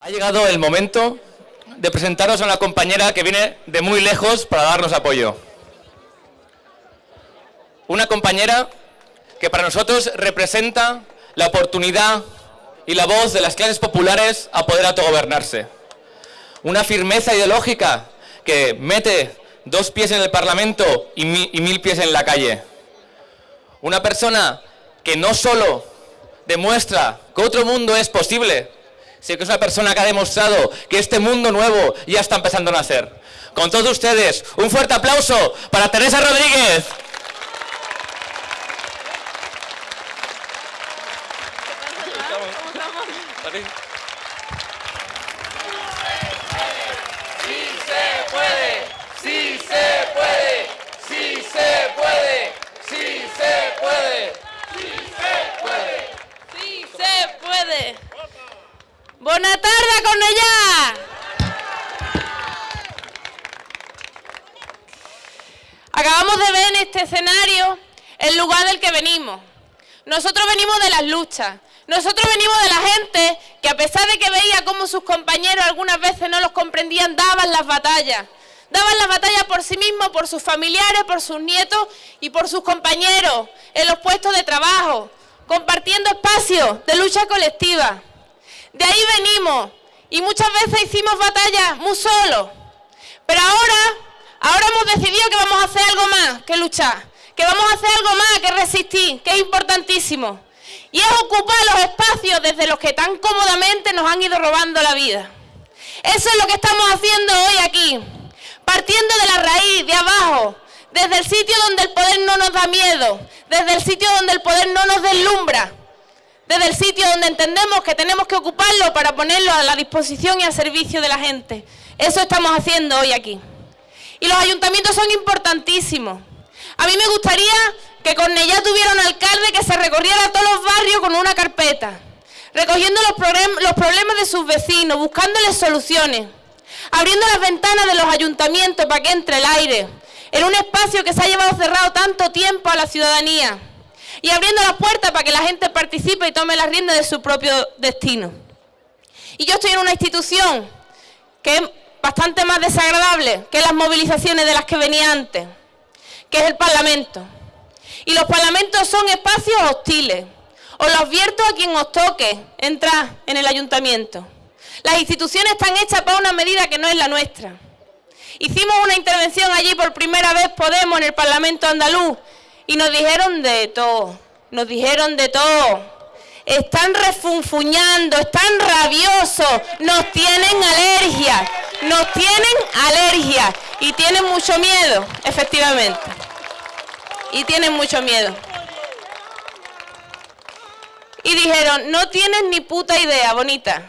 Ha llegado el momento de presentaros a una compañera que viene de muy lejos para darnos apoyo. Una compañera que para nosotros representa la oportunidad y la voz de las clases populares a poder autogobernarse. Una firmeza ideológica que mete dos pies en el Parlamento y, mil pies en la calle. Una persona que no solo demuestra que otro mundo es posible, sino que es una persona que ha demostrado que este mundo nuevo ya está empezando a nacer. Con todos ustedes, un fuerte aplauso para Teresa Rodríguez. Buenas tardes, con ella. Acabamos de ver en este escenario el lugar del que venimos. Nosotros venimos de las luchas. Nosotros venimos de la gente que a pesar de que veía cómo sus compañeros algunas veces no los comprendían, daban las batallas. Daban las batallas por sí mismos, por sus familiares, por sus nietos y por sus compañeros en los puestos de trabajo, compartiendo espacios de lucha colectiva. De ahí venimos y muchas veces hicimos batallas muy solos. Pero ahora, ahora hemos decidido que vamos a hacer algo más que luchar, que vamos a hacer algo más que resistir, que es importantísimo. Y es ocupar los espacios desde los que tan cómodamente nos han ido robando la vida. Eso es lo que estamos haciendo hoy aquí, partiendo de la raíz, de abajo, desde el sitio donde el poder no nos da miedo, desde el sitio donde el poder no nos deslumbra, desde el sitio donde entendemos que tenemos que ocuparlo para ponerlo a la disposición y al servicio de la gente. Eso estamos haciendo hoy aquí. Y los ayuntamientos son importantísimos. A mí me gustaría que Cornellá tuviera un alcalde que se recorriera todos los barrios con una carpeta, recogiendo los, los problemas de sus vecinos, buscándoles soluciones, abriendo las ventanas de los ayuntamientos para que entre el aire, en un espacio que se ha llevado cerrado tanto tiempo a la ciudadanía y abriendo las puertas para que la gente participe y tome las riendas de su propio destino. Y yo estoy en una institución que es bastante más desagradable que las movilizaciones de las que venía antes, que es el Parlamento. Y los parlamentos son espacios hostiles. Os lo advierto a quien os toque entrar en el ayuntamiento. Las instituciones están hechas para una medida que no es la nuestra. Hicimos una intervención allí por primera vez Podemos en el Parlamento andaluz y nos dijeron de todo, nos dijeron de todo. Están refunfuñando, están rabiosos, nos tienen alergia, nos tienen alergia y tienen mucho miedo, efectivamente. Y tienen mucho miedo. Y dijeron, no tienen ni puta idea, bonita.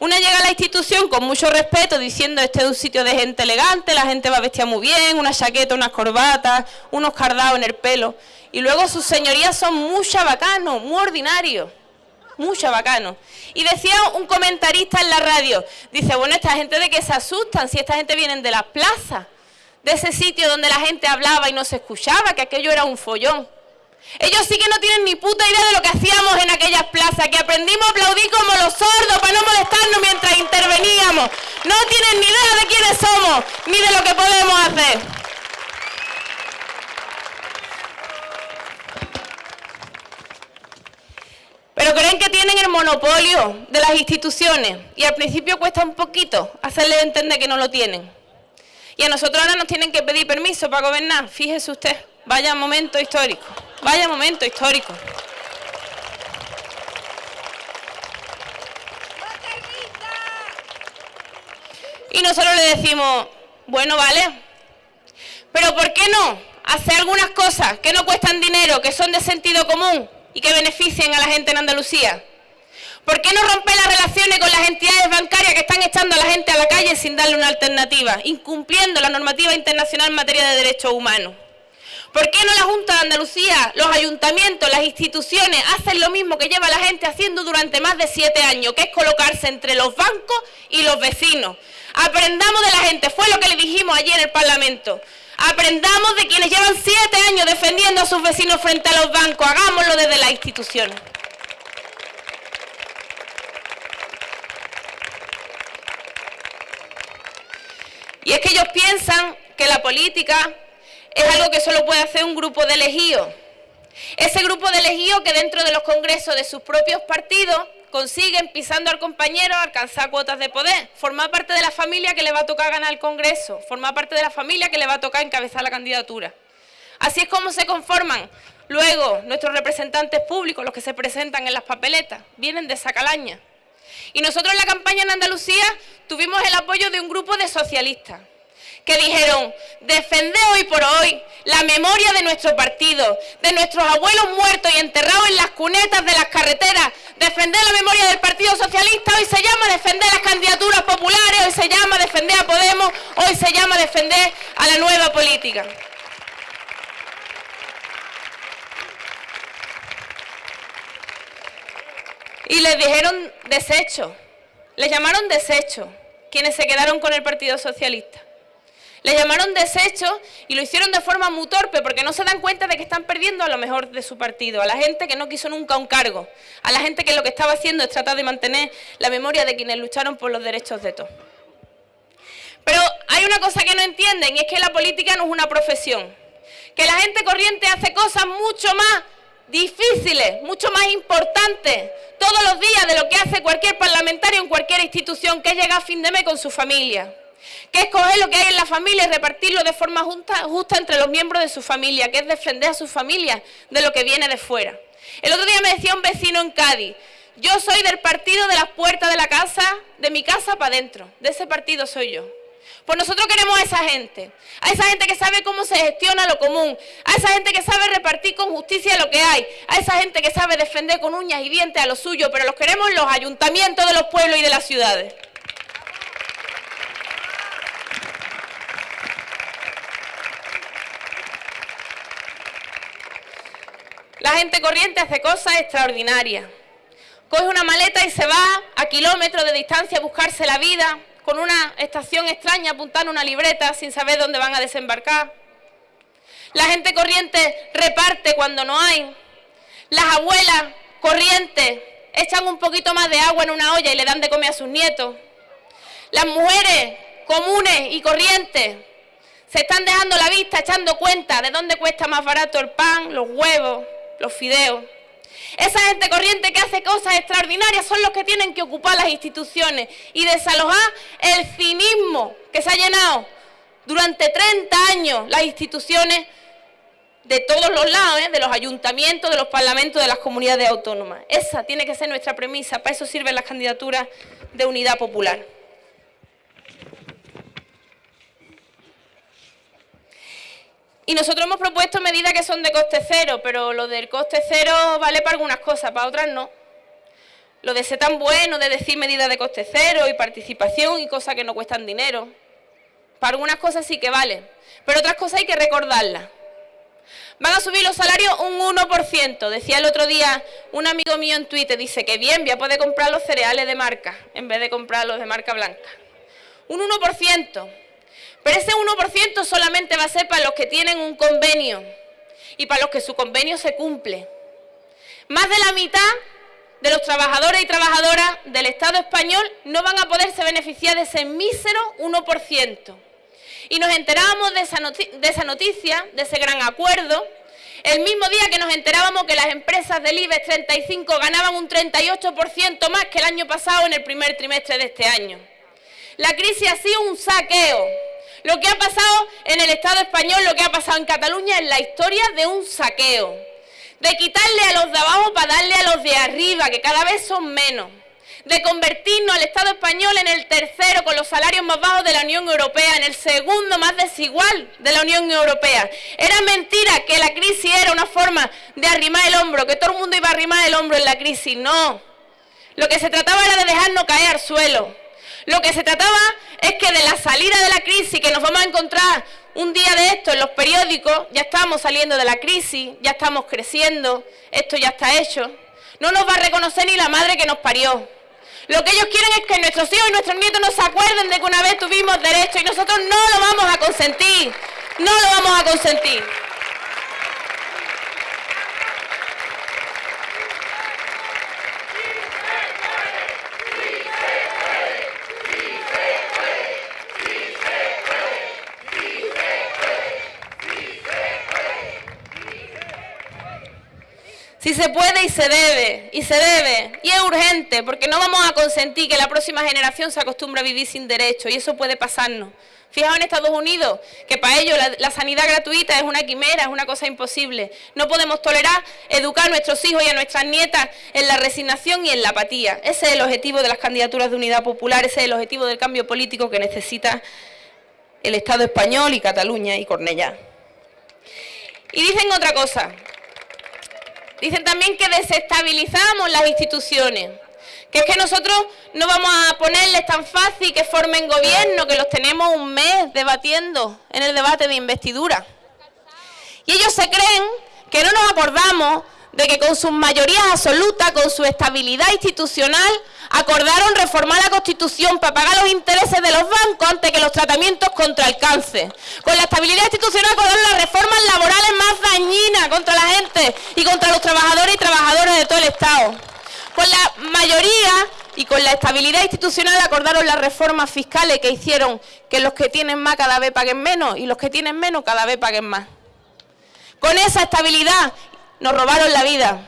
Una llega a la institución con mucho respeto diciendo este es un sitio de gente elegante, la gente va vestida muy bien, una chaqueta, unas corbatas, unos cardados en el pelo. Y luego sus señorías son muy chabacanos, muy ordinarios, muy chabacanos. Y decía un comentarista en la radio, dice, bueno, esta gente de que se asustan si esta gente viene de la plaza, de ese sitio donde la gente hablaba y no se escuchaba, que aquello era un follón. Ellos sí que no tienen ni puta idea de lo que hacíamos en aquellas plazas, que aprendimos a aplaudir como los sordos para no. No tienen ni idea de quiénes somos, ni de lo que podemos hacer. Pero creen que tienen el monopolio de las instituciones y al principio cuesta un poquito hacerles entender que no lo tienen. Y a nosotros ahora nos tienen que pedir permiso para gobernar, fíjese usted, vaya momento histórico. Vaya momento histórico. Y nosotros le decimos, bueno, vale, pero ¿por qué no hacer algunas cosas que no cuestan dinero, que son de sentido común y que beneficien a la gente en Andalucía? ¿Por qué no romper las relaciones con las entidades bancarias que están echando a la gente a la calle sin darle una alternativa, incumpliendo la normativa internacional en materia de derechos humanos? ¿Por qué no la Junta de Andalucía, los ayuntamientos, las instituciones hacen lo mismo que lleva la gente haciendo durante más de siete años, que es colocarse entre los bancos y los vecinos? Aprendamos de la gente, fue lo que le dijimos ayer en el Parlamento. Aprendamos de quienes llevan siete años defendiendo a sus vecinos frente a los bancos. Hagámoslo desde la institución. Y es que ellos piensan que la política es algo que solo puede hacer un grupo de elegidos. Ese grupo de elegidos que dentro de los congresos de sus propios partidos consiguen, pisando al compañero, alcanzar cuotas de poder, formar parte de la familia que le va a tocar ganar el Congreso, formar parte de la familia que le va a tocar encabezar la candidatura. Así es como se conforman luego nuestros representantes públicos, los que se presentan en las papeletas, vienen de esa calaña. Y nosotros en la campaña en Andalucía tuvimos el apoyo de un grupo de socialistas que dijeron, defender hoy por hoy la memoria de nuestro partido, de nuestros abuelos muertos y enterrados en las cunetas de las carreteras, defender la memoria del Partido Socialista, hoy se llama defender las candidaturas populares, hoy se llama defender a Podemos, hoy se llama defender a la nueva política. Y les dijeron desecho, les llamaron desecho, quienes se quedaron con el Partido Socialista. Le llamaron desecho y lo hicieron de forma muy torpe porque no se dan cuenta de que están perdiendo a lo mejor de su partido, a la gente que no quiso nunca un cargo, a la gente que lo que estaba haciendo es tratar de mantener la memoria de quienes lucharon por los derechos de todos. Pero hay una cosa que no entienden y es que la política no es una profesión, que la gente corriente hace cosas mucho más difíciles, mucho más importantes todos los días de lo que hace cualquier parlamentario en cualquier institución, que es llegar a fin de mes con su familia que es coger lo que hay en la familia y repartirlo de forma justa, justa entre los miembros de su familia, que es defender a su familia de lo que viene de fuera. El otro día me decía un vecino en Cádiz, yo soy del partido de las puertas de la casa, de mi casa para adentro, de ese partido soy yo. Pues nosotros queremos a esa gente, a esa gente que sabe cómo se gestiona lo común, a esa gente que sabe repartir con justicia lo que hay, a esa gente que sabe defender con uñas y dientes a lo suyo, pero los queremos en los ayuntamientos de los pueblos y de las ciudades. La gente corriente hace cosas extraordinarias. Coge una maleta y se va a kilómetros de distancia a buscarse la vida, con una estación extraña apuntando una libreta sin saber dónde van a desembarcar. La gente corriente reparte cuando no hay. Las abuelas corrientes echan un poquito más de agua en una olla y le dan de comer a sus nietos. Las mujeres comunes y corrientes se están dejando la vista echando cuenta de dónde cuesta más barato el pan, los huevos, los fideos. Esa gente corriente que hace cosas extraordinarias son los que tienen que ocupar las instituciones y desalojar el cinismo que se ha llenado durante 30 años las instituciones de todos los lados, ¿eh? de los ayuntamientos, de los parlamentos, de las comunidades autónomas. Esa tiene que ser nuestra premisa, para eso sirven las candidaturas de unidad popular. Y nosotros hemos propuesto medidas que son de coste cero, pero lo del coste cero vale para algunas cosas, para otras no. Lo de ser tan bueno, de decir medidas de coste cero y participación y cosas que no cuestan dinero. Para algunas cosas sí que vale, pero otras cosas hay que recordarlas. Van a subir los salarios un 1%. Decía el otro día un amigo mío en Twitter, dice que bien, voy a poder comprar los cereales de marca en vez de comprar los de marca blanca. Un 1%. Pero ese 1% solamente va a ser para los que tienen un convenio y para los que su convenio se cumple. Más de la mitad de los trabajadores y trabajadoras del Estado español no van a poderse beneficiar de ese mísero 1%. Y nos enterábamos de esa, de esa noticia, de ese gran acuerdo, el mismo día que nos enterábamos que las empresas del IBEX 35 ganaban un 38% más que el año pasado en el primer trimestre de este año. La crisis ha sido un saqueo lo que ha pasado en el Estado español, lo que ha pasado en Cataluña es la historia de un saqueo. De quitarle a los de abajo para darle a los de arriba, que cada vez son menos. De convertirnos al Estado español en el tercero con los salarios más bajos de la Unión Europea, en el segundo más desigual de la Unión Europea. Era mentira que la crisis era una forma de arrimar el hombro, que todo el mundo iba a arrimar el hombro en la crisis. No. Lo que se trataba era de dejarnos caer al suelo. Lo que se trataba es que de la salida de la crisis que nos vamos a encontrar un día de esto en los periódicos, ya estamos saliendo de la crisis, ya estamos creciendo, esto ya está hecho. No nos va a reconocer ni la madre que nos parió. Lo que ellos quieren es que nuestros hijos y nuestros nietos no se acuerden de que una vez tuvimos derecho y nosotros no lo vamos a consentir. No lo vamos a consentir. Si se puede y se debe, y se debe, y es urgente, porque no vamos a consentir que la próxima generación se acostumbre a vivir sin derecho, y eso puede pasarnos. Fijaos en Estados Unidos, que para ellos la, sanidad gratuita es una quimera, es una cosa imposible. No podemos tolerar educar a nuestros hijos y a nuestras nietas en la resignación y en la apatía. Ese es el objetivo de las candidaturas de unidad popular, ese es el objetivo del cambio político que necesita el Estado español y Cataluña y Cornellá. Y dicen otra cosa, dicen también que desestabilizamos las instituciones que es que nosotros no vamos a ponerles tan fácil que formen gobierno, que los tenemos un mes debatiendo en el debate de investidura. Y ellos se creen que no nos acordamos de que con sus mayorías absolutas, con su estabilidad institucional, acordaron reformar la Constitución para pagar los intereses de los bancos antes que los tratamientos contra el cáncer. Con la estabilidad institucional acordaron las reformas laborales más dañinas contra la gente y contra los trabajadores y trabajadoras de todo el Estado. Con la mayoría y con la estabilidad institucional acordaron las reformas fiscales que hicieron que los que tienen más cada vez paguen menos y los que tienen menos cada vez paguen más. Con esa estabilidad nos robaron la vida.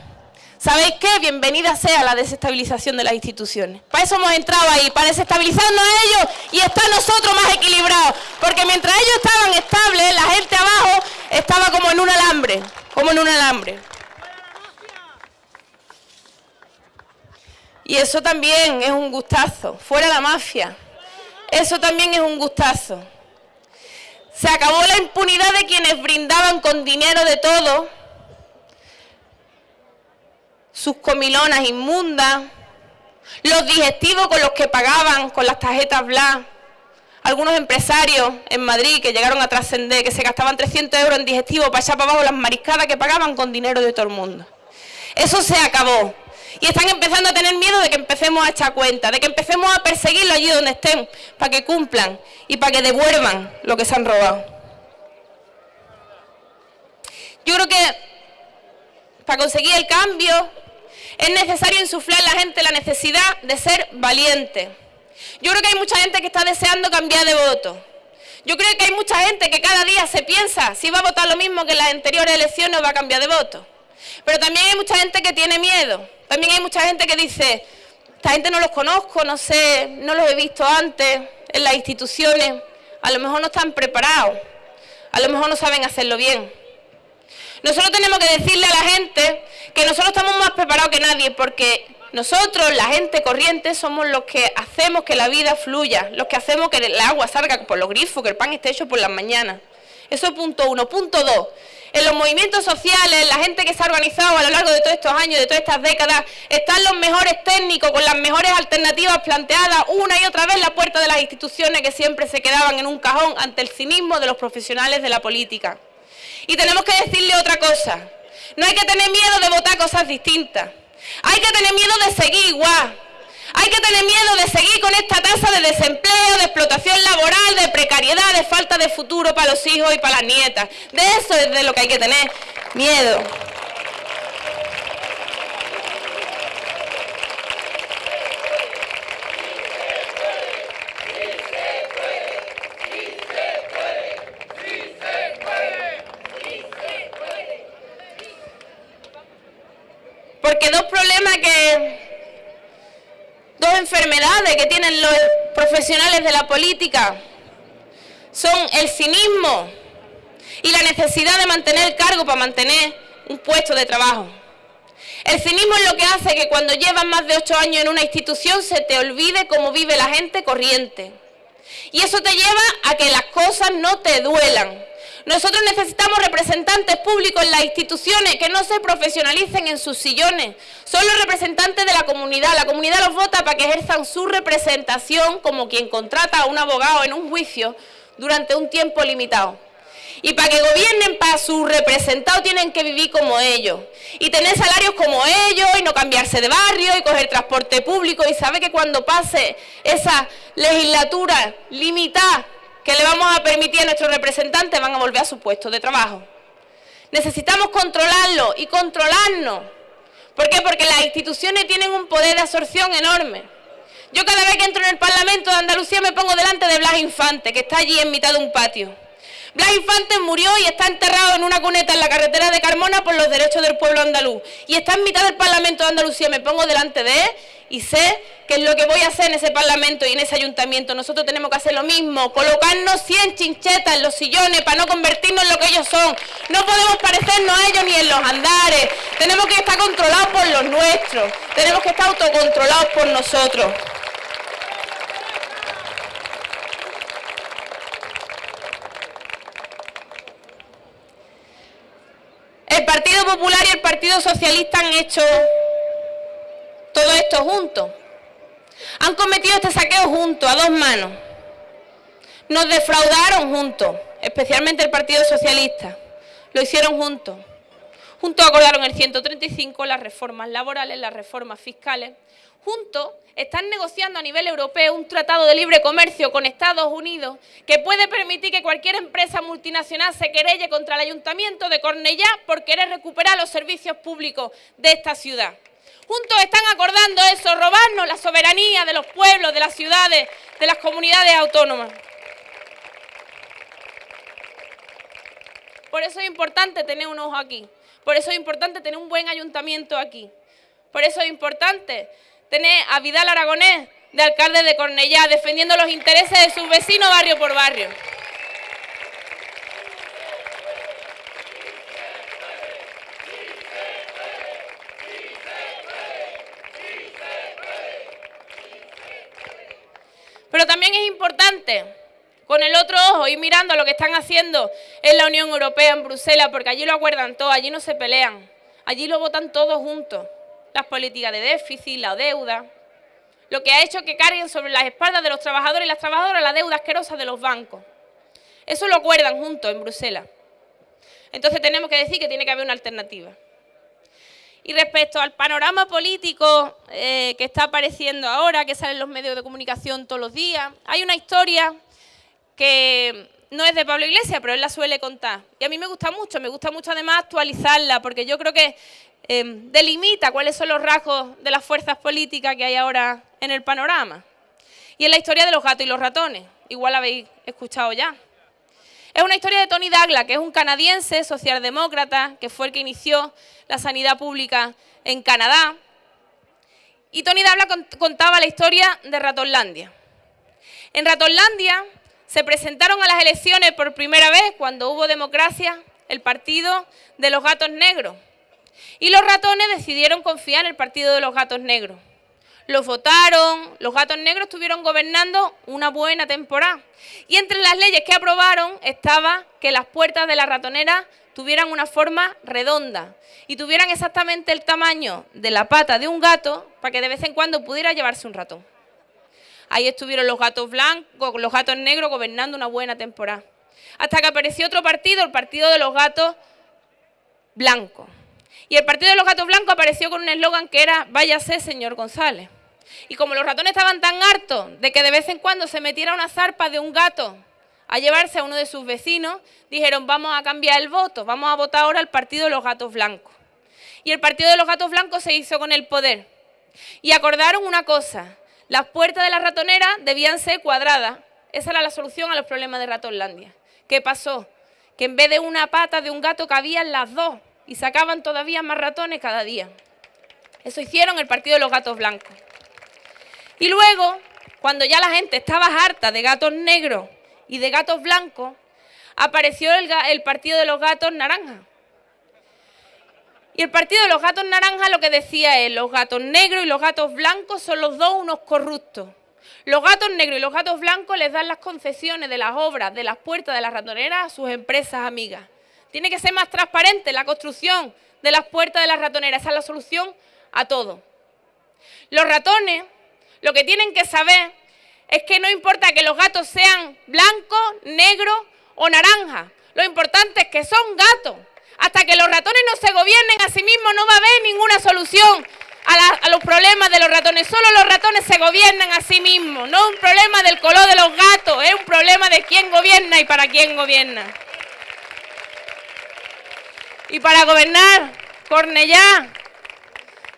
¿Sabéis qué? Bienvenida sea la desestabilización de las instituciones. Para eso hemos entrado ahí, para desestabilizarnos a ellos y estar nosotros más equilibrados. Porque mientras ellos estaban estables, la gente abajo estaba como en un alambre, como en un alambre. Y eso también es un gustazo, fuera la mafia. Eso también es un gustazo. Se acabó la impunidad de quienes brindaban con dinero de todo sus comilonas inmundas, los digestivos con los que pagaban con las tarjetas Bla, algunos empresarios en Madrid que llegaron a trascender, que se gastaban 300 euros en digestivo para allá para abajo las mariscadas que pagaban con dinero de todo el mundo. Eso se acabó. Y están empezando a tener miedo de que empecemos a echar cuenta, de que empecemos a perseguirlo allí donde estén, para que cumplan y para que devuelvan lo que se han robado. Yo creo que para conseguir el cambio es necesario insuflar a la gente la necesidad de ser valiente. Yo creo que hay mucha gente que está deseando cambiar de voto. Yo creo que hay mucha gente que cada día se piensa si va a votar lo mismo que en las anteriores elecciones o va a cambiar de voto. Pero también hay mucha gente que tiene miedo. También hay mucha gente que dice, esta gente no los conozco, no sé, no los he visto antes en las instituciones, a lo mejor no están preparados, a lo mejor no saben hacerlo bien. Nosotros tenemos que decirle a la gente que nosotros estamos más preparados que nadie porque nosotros, la gente corriente, somos los que hacemos que la vida fluya, los que hacemos que el agua salga por los grifos, que el pan esté hecho por las mañanas. Eso es punto uno. Punto dos en los movimientos sociales, la gente que se ha organizado a lo largo de todos estos años, de todas estas décadas, están los mejores técnicos con las mejores alternativas planteadas una y otra vez la puerta de las instituciones que siempre se quedaban en un cajón ante el cinismo de los profesionales de la política. Y tenemos que decirle otra cosa, no hay que tener miedo de votar cosas distintas, hay que tener miedo de seguir igual. Hay que tener miedo de seguir con esta tasa de desempleo, de explotación laboral, de precariedad, de falta de futuro para los hijos y para las nietas. De eso es de lo que hay que tener miedo. Porque dos problemas que dos enfermedades que tienen los profesionales de la política son el cinismo y la necesidad de mantener el cargo para mantener un puesto de trabajo. El cinismo es lo que hace que cuando llevas más de ocho años en una institución se te olvide cómo vive la gente corriente. Y eso te lleva a que las cosas no te duelan. Nosotros necesitamos representantes públicos en las instituciones que no se profesionalicen en sus sillones. Son los representantes de la comunidad. La comunidad los vota para que ejerzan su representación como quien contrata a un abogado en un juicio durante un tiempo limitado. Y para que gobiernen para sus representados tienen que vivir como ellos. Y tener salarios como ellos y no cambiarse de barrio y coger transporte público. Y sabe que cuando pase esa legislatura limitada que le vamos a permitir a nuestros representantes van a volver a su puesto de trabajo. Necesitamos controlarlo y controlarnos. ¿Por qué? Porque las instituciones tienen un poder de absorción enorme. Yo cada vez que entro en el Parlamento de Andalucía me pongo delante de Blas Infante, que está allí en mitad de un patio. Blas Infante murió y está enterrado en una cuneta en la carretera de Carmona por los derechos del pueblo andaluz. Y está en mitad del Parlamento de Andalucía. Me pongo delante de él y sé que es lo que voy a hacer en ese Parlamento y en ese Ayuntamiento. Nosotros tenemos que hacer lo mismo, colocarnos 100 chinchetas en los sillones para no convertirnos en lo que ellos son. No podemos parecernos a ellos ni en los andares. Tenemos que estar controlados por los nuestros. Tenemos que estar autocontrolados por nosotros. El Partido Popular y el Partido Socialista han hecho todo esto juntos. Han cometido este saqueo juntos, a dos manos. Nos defraudaron juntos, especialmente el Partido Socialista. Lo hicieron juntos. Juntos acordaron el 135, las reformas laborales, las reformas fiscales. Juntos están negociando a nivel europeo un tratado de libre comercio con Estados Unidos que puede permitir que cualquier empresa multinacional se querelle contra el Ayuntamiento de Cornellá por querer recuperar los servicios públicos de esta ciudad. Juntos están acordando eso, robarnos la soberanía de los pueblos, de las ciudades, de las comunidades autónomas. Por eso es importante tener un ojo aquí. Por eso es importante tener un buen ayuntamiento aquí. Por eso es importante tener a Vidal Aragonés de alcalde de Cornellá defendiendo los intereses de sus vecinos barrio por barrio. Con el otro ojo ir mirando lo que están haciendo en la Unión Europea, en Bruselas, porque allí lo acuerdan todo, allí no se pelean, allí lo votan todos juntos. Las políticas de déficit, la deuda, lo que ha hecho que carguen sobre las espaldas de los trabajadores y las trabajadoras la deuda asquerosa de los bancos. Eso lo acuerdan juntos en Bruselas. Entonces tenemos que decir que tiene que haber una alternativa. Y respecto al panorama político eh, que está apareciendo ahora, que sale en los medios de comunicación todos los días, hay una historia que no es de Pablo Iglesias, pero él la suele contar. Y a mí me gusta mucho, me gusta mucho además actualizarla, porque yo creo que em, delimita cuáles son los rasgos de las fuerzas políticas que hay ahora en el panorama. Y es la historia de los gatos y los ratones, igual la habéis escuchado ya. Es una historia de Tony Douglas, que es un canadiense socialdemócrata, que fue el que inició la sanidad pública en Canadá. Y Tony Douglas contaba la historia de Ratonlandia. En Ratonlandia se presentaron a las elecciones por primera vez, cuando hubo democracia, el partido de los gatos negros. Y los ratones decidieron confiar en el partido de los gatos negros los votaron, los gatos negros estuvieron gobernando una buena temporada. Y entre las leyes que aprobaron estaba que las puertas de la ratonera tuvieran una forma redonda y tuvieran exactamente el tamaño de la pata de un gato para que de vez en cuando pudiera llevarse un ratón. Ahí estuvieron los gatos blancos, los gatos negros gobernando una buena temporada. Hasta que apareció otro partido, el partido de los gatos blancos. Y el partido de los gatos blancos apareció con un eslogan que era váyase, señor González. Y como los ratones estaban tan hartos de que de vez en cuando se metiera una zarpa de un gato a llevarse a uno de sus vecinos, dijeron vamos a cambiar el voto, vamos a votar ahora al partido de los gatos blancos. Y el partido de los gatos blancos se hizo con el poder. Y acordaron una cosa, las puertas de la ratonera debían ser cuadradas. Esa era la solución a los problemas de Ratonlandia. ¿Qué pasó? Que en vez de una pata de un gato cabían las dos y sacaban todavía más ratones cada día. Eso hicieron el partido de los gatos blancos. Y luego, cuando ya la gente estaba harta de gatos negros y de gatos blancos, apareció el, partido de los gatos naranjas. Y el partido de los gatos naranjas lo que decía es, los gatos negros y los gatos blancos son los dos unos corruptos. Los gatos negros y los gatos blancos les dan las concesiones de las obras, de las puertas de las ratoneras a sus empresas amigas. Tiene que ser más transparente la construcción de las puertas de las ratoneras. Esa es la solución a todo. Los ratones lo que tienen que saber es que no importa que los gatos sean blancos, negros o naranjas. Lo importante es que son gatos. Hasta que los ratones no se gobiernen a sí mismos no va a haber ninguna solución a, a, los problemas de los ratones. Solo los ratones se gobiernan a sí mismos. No es un problema del color de los gatos, es un problema de quién gobierna y para quién gobierna. Y para gobernar, Cornellá,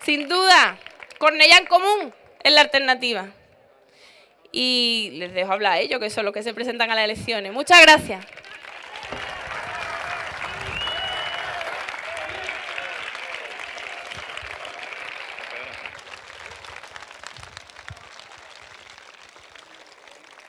sin duda, Cornellá en común es la alternativa. Y les dejo hablar a ellos, que son los que se presentan a las elecciones. Muchas gracias.